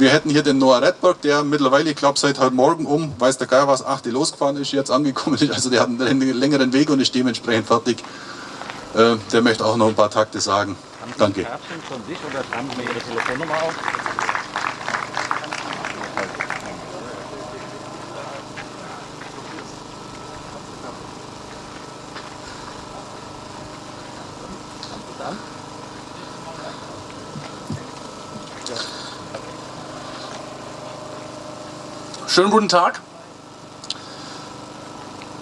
Wir hätten hier den Noah Redberg, der mittlerweile, ich glaube seit heute Morgen um, weiß der Geier was, 8 losgefahren ist, jetzt angekommen ist. Also der hat einen längeren Weg und ist dementsprechend fertig. Äh, der möchte auch noch ein paar Takte sagen. Haben Sie Danke. Kärtchen von sich oder schreiben Sie mir Ihre Telefonnummer auf? Schönen guten Tag.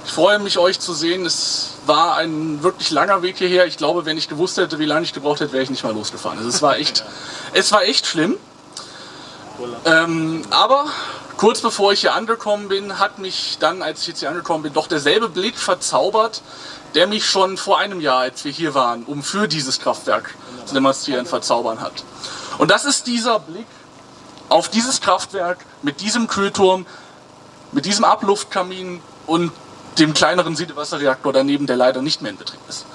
Ich freue mich, euch zu sehen. Es war ein wirklich langer Weg hierher. Ich glaube, wenn ich gewusst hätte, wie lange ich gebraucht hätte, wäre ich nicht mal losgefahren. Also es war echt, es war echt schlimm. Ähm, aber kurz bevor ich hier angekommen bin, hat mich dann, als ich jetzt hier angekommen bin, doch derselbe Blick verzaubert, der mich schon vor einem Jahr, als wir hier waren, um für dieses Kraftwerk zu demonstrieren, verzaubern hat. Und das ist dieser Blick auf dieses Kraftwerk mit diesem Kühlturm, mit diesem Abluftkamin und dem kleineren Siedewasserreaktor daneben, der leider nicht mehr in Betrieb ist.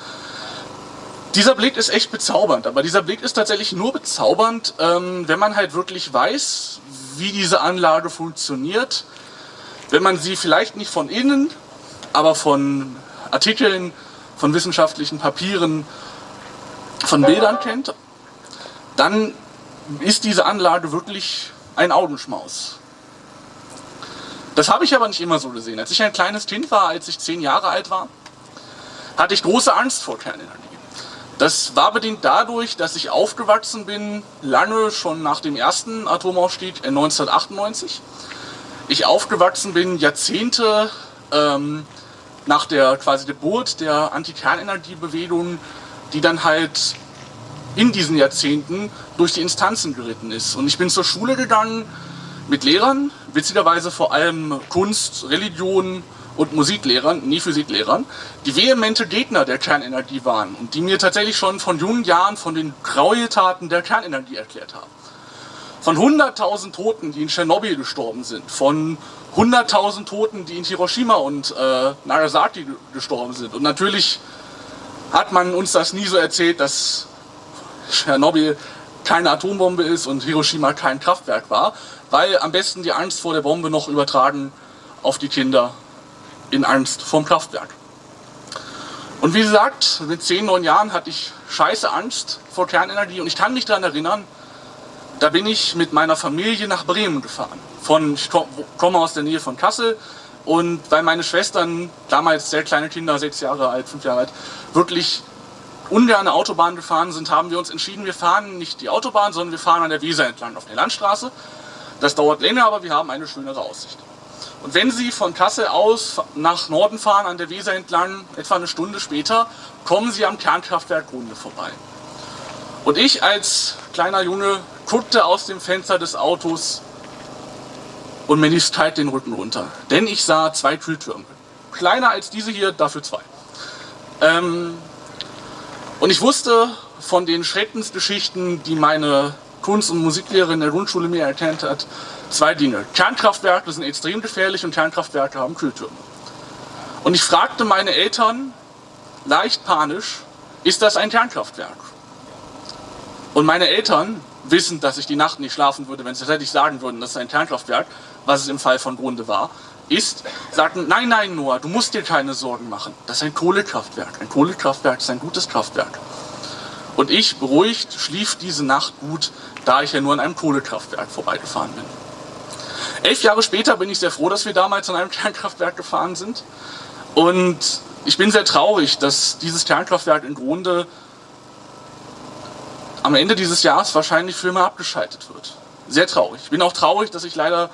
Dieser Blick ist echt bezaubernd, aber dieser Blick ist tatsächlich nur bezaubernd, ähm, wenn man halt wirklich weiß, wie diese Anlage funktioniert, wenn man sie vielleicht nicht von innen, aber von Artikeln, von wissenschaftlichen Papieren, von Bildern kennt, dann ist diese Anlage wirklich ein Augenschmaus. Das habe ich aber nicht immer so gesehen. Als ich ein kleines Kind war, als ich zehn Jahre alt war, hatte ich große Angst vor Kernenergie. Das war bedingt dadurch, dass ich aufgewachsen bin, lange schon nach dem ersten Atomausstieg in 1998. Ich aufgewachsen bin Jahrzehnte ähm, nach der quasi Geburt der Anti-Kernenergie-Bewegung, die dann halt in diesen Jahrzehnten durch die Instanzen geritten ist. Und ich bin zur Schule gegangen mit Lehrern, witzigerweise vor allem Kunst, Religion und Musiklehrern, nie Physiklehrern, die vehemente Gegner der Kernenergie waren und die mir tatsächlich schon von jungen Jahren von den Gräueltaten der Kernenergie erklärt haben. Von 100.000 Toten, die in Tschernobyl gestorben sind, von 100.000 Toten, die in Hiroshima und äh, Nagasaki gestorben sind. Und natürlich hat man uns das nie so erzählt, dass Tschernobyl keine Atombombe ist und Hiroshima kein Kraftwerk war, weil am besten die Angst vor der Bombe noch übertragen auf die Kinder in Angst vorm Kraftwerk. Und wie gesagt, mit 10, 9 Jahren hatte ich scheiße Angst vor Kernenergie und ich kann mich daran erinnern, da bin ich mit meiner Familie nach Bremen gefahren. Von, ich komme aus der Nähe von Kassel und weil meine Schwestern, damals sehr kleine Kinder, 6 Jahre alt, 5 Jahre alt, wirklich ungern Autobahn gefahren sind, haben wir uns entschieden, wir fahren nicht die Autobahn, sondern wir fahren an der Weser entlang auf der Landstraße. Das dauert länger, aber wir haben eine schönere Aussicht. Und wenn Sie von Kassel aus nach Norden fahren, an der Weser entlang, etwa eine Stunde später, kommen Sie am Kernkraftwerk Grunde vorbei. Und ich als kleiner Junge guckte aus dem Fenster des Autos und mir lief kalt den Rücken runter. Denn ich sah zwei Kühltürme. Kleiner als diese hier, dafür zwei. Ähm, und ich wusste von den Schreckensgeschichten, die meine Kunst- und Musiklehrerin in der Grundschule mir erklärt hat, zwei Dinge. Kernkraftwerke sind extrem gefährlich und Kernkraftwerke haben Kühltürme. Und ich fragte meine Eltern, leicht panisch, ist das ein Kernkraftwerk? Und meine Eltern, wissend, dass ich die Nacht nicht schlafen würde, wenn sie tatsächlich sagen würden, das ist ein Kernkraftwerk, was es im Fall von Grunde war, ist, sagten, nein, nein, Noah, du musst dir keine Sorgen machen. Das ist ein Kohlekraftwerk. Ein Kohlekraftwerk ist ein gutes Kraftwerk. Und ich, beruhigt, schlief diese Nacht gut, da ich ja nur an einem Kohlekraftwerk vorbeigefahren bin. Elf Jahre später bin ich sehr froh, dass wir damals an einem Kernkraftwerk gefahren sind. Und ich bin sehr traurig, dass dieses Kernkraftwerk in Grunde am Ende dieses Jahres wahrscheinlich für immer abgeschaltet wird. Sehr traurig. Ich bin auch traurig, dass ich leider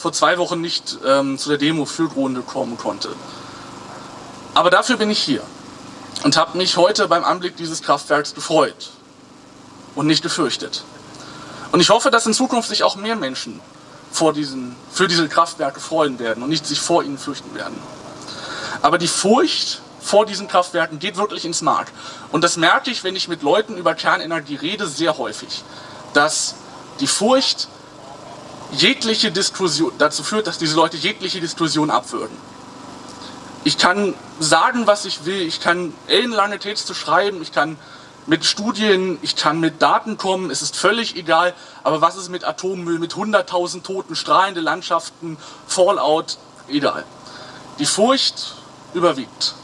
vor zwei Wochen nicht ähm, zu der Demo für Grunde kommen konnte. Aber dafür bin ich hier und habe mich heute beim Anblick dieses Kraftwerks gefreut und nicht gefürchtet. Und ich hoffe, dass in Zukunft sich auch mehr Menschen vor diesen, für diese Kraftwerke freuen werden und nicht sich vor ihnen fürchten werden. Aber die Furcht vor diesen Kraftwerken geht wirklich ins Mark. Und das merke ich, wenn ich mit Leuten über Kernenergie rede, sehr häufig. Dass die Furcht jegliche Diskussion, dazu führt, dass diese Leute jegliche Diskussion abwürgen. Ich kann sagen, was ich will, ich kann ellenlange Texte schreiben, ich kann mit Studien, ich kann mit Daten kommen, es ist völlig egal, aber was ist mit Atommüll, mit 100.000 Toten, strahlende Landschaften, Fallout, egal. Die Furcht überwiegt.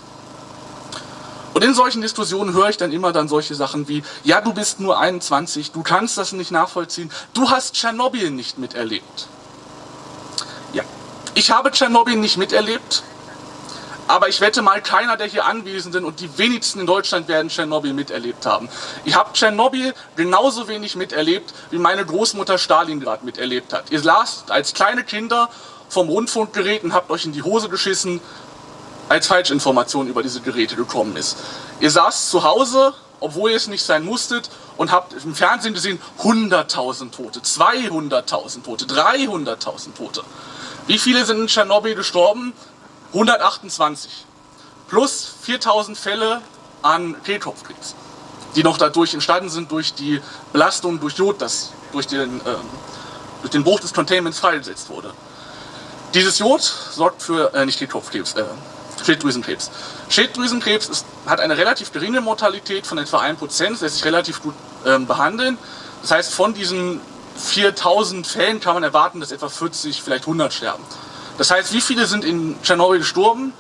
Und in solchen Diskussionen höre ich dann immer dann solche Sachen wie, ja, du bist nur 21, du kannst das nicht nachvollziehen, du hast Tschernobyl nicht miterlebt. Ja, ich habe Tschernobyl nicht miterlebt, aber ich wette mal, keiner der hier Anwesenden und die wenigsten in Deutschland werden Tschernobyl miterlebt haben. Ich habe Tschernobyl genauso wenig miterlebt, wie meine Großmutter Stalingrad miterlebt hat. Ihr lasst als kleine Kinder vom Rundfunkgerät und habt euch in die Hose geschissen, als Falschinformation über diese Geräte gekommen ist. Ihr saßt zu Hause, obwohl ihr es nicht sein musstet, und habt im Fernsehen gesehen 100.000 Tote, 200.000 Tote, 300.000 Tote. Wie viele sind in Tschernobyl gestorben? 128. Plus 4.000 Fälle an Kehlkopfkrebs, die noch dadurch entstanden sind durch die Belastung durch Jod, das durch den, äh, durch den Bruch des Containments freigesetzt wurde. Dieses Jod sorgt für, äh, nicht Kehlkopfkrebs, äh, Schilddrüsenkrebs. Schilddrüsenkrebs ist, hat eine relativ geringe Mortalität von etwa 1%, lässt sich relativ gut ähm, behandeln. Das heißt, von diesen 4000 Fällen kann man erwarten, dass etwa 40, vielleicht 100 sterben. Das heißt, wie viele sind in Tschernobyl gestorben?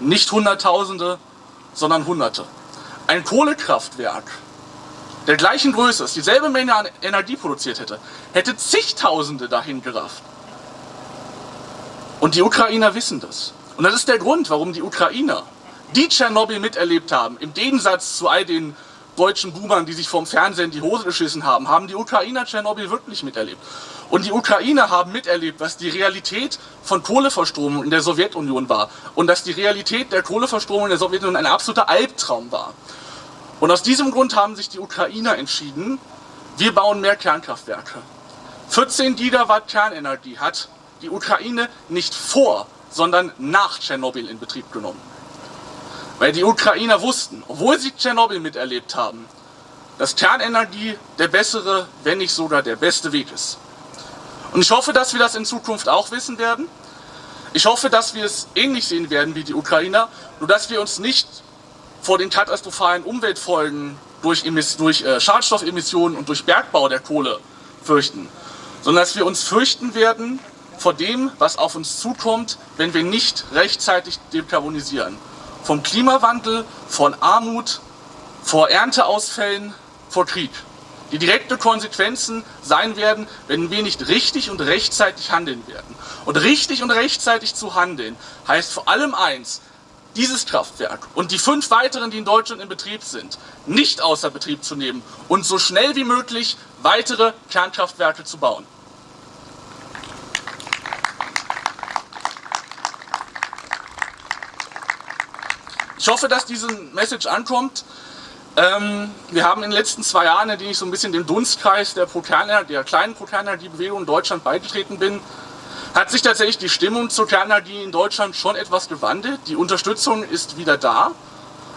Nicht Hunderttausende, sondern Hunderte. Ein Kohlekraftwerk der gleichen Größe, das dieselbe Menge an Energie produziert hätte, hätte zigtausende dahin gerafft. Und die Ukrainer wissen das. Und das ist der Grund, warum die Ukrainer, die Tschernobyl miterlebt haben, im Gegensatz zu all den deutschen Boomern, die sich vom Fernsehen die Hose geschissen haben, haben die Ukrainer Tschernobyl wirklich miterlebt. Und die Ukrainer haben miterlebt, was die Realität von Kohleverstromung in der Sowjetunion war. Und dass die Realität der Kohleverstromung in der Sowjetunion ein absoluter Albtraum war. Und aus diesem Grund haben sich die Ukrainer entschieden, wir bauen mehr Kernkraftwerke. 14 Gigawatt Kernenergie hat die Ukraine nicht vor sondern nach Tschernobyl in Betrieb genommen. Weil die Ukrainer wussten, obwohl sie Tschernobyl miterlebt haben, dass Kernenergie der bessere, wenn nicht sogar der beste Weg ist. Und ich hoffe, dass wir das in Zukunft auch wissen werden. Ich hoffe, dass wir es ähnlich sehen werden wie die Ukrainer, nur dass wir uns nicht vor den katastrophalen Umweltfolgen durch, durch äh, Schadstoffemissionen und durch Bergbau der Kohle fürchten, sondern dass wir uns fürchten werden vor dem, was auf uns zukommt, wenn wir nicht rechtzeitig dekarbonisieren. Vom Klimawandel, von Armut, vor Ernteausfällen, vor Krieg. Die direkten Konsequenzen sein werden, wenn wir nicht richtig und rechtzeitig handeln werden. Und richtig und rechtzeitig zu handeln heißt vor allem eins, dieses Kraftwerk und die fünf weiteren, die in Deutschland in Betrieb sind, nicht außer Betrieb zu nehmen und so schnell wie möglich weitere Kernkraftwerke zu bauen. Ich hoffe, dass diese Message ankommt. Ähm, wir haben in den letzten zwei Jahren, in denen ich so ein bisschen dem Dunstkreis der, der kleinen Pro-Kernenergie-Bewegung in Deutschland beigetreten bin, hat sich tatsächlich die Stimmung zur Kernenergie in Deutschland schon etwas gewandelt. Die Unterstützung ist wieder da,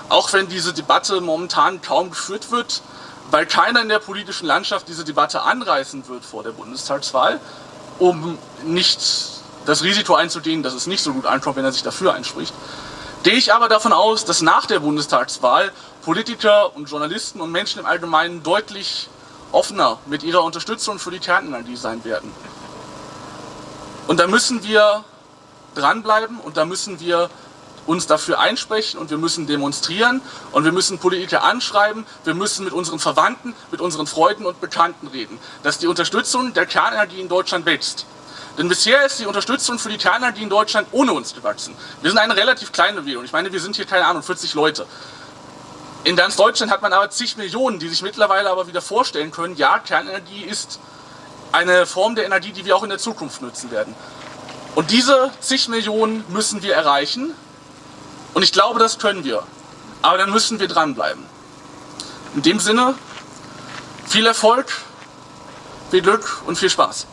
auch wenn diese Debatte momentan kaum geführt wird, weil keiner in der politischen Landschaft diese Debatte anreißen wird vor der Bundestagswahl, um nicht das Risiko einzugehen, dass es nicht so gut ankommt, wenn er sich dafür einspricht. Gehe ich aber davon aus, dass nach der Bundestagswahl Politiker und Journalisten und Menschen im Allgemeinen deutlich offener mit ihrer Unterstützung für die Kernenergie sein werden. Und da müssen wir dranbleiben und da müssen wir uns dafür einsprechen und wir müssen demonstrieren und wir müssen Politiker anschreiben, wir müssen mit unseren Verwandten, mit unseren Freunden und Bekannten reden, dass die Unterstützung der Kernenergie in Deutschland wächst. Denn bisher ist die Unterstützung für die Kernenergie in Deutschland ohne uns gewachsen. Wir sind eine relativ kleine Bewegung. Ich meine, wir sind hier, keine Ahnung, 40 Leute. In ganz Deutschland hat man aber zig Millionen, die sich mittlerweile aber wieder vorstellen können, ja, Kernenergie ist eine Form der Energie, die wir auch in der Zukunft nutzen werden. Und diese zig Millionen müssen wir erreichen. Und ich glaube, das können wir. Aber dann müssen wir dranbleiben. In dem Sinne, viel Erfolg, viel Glück und viel Spaß.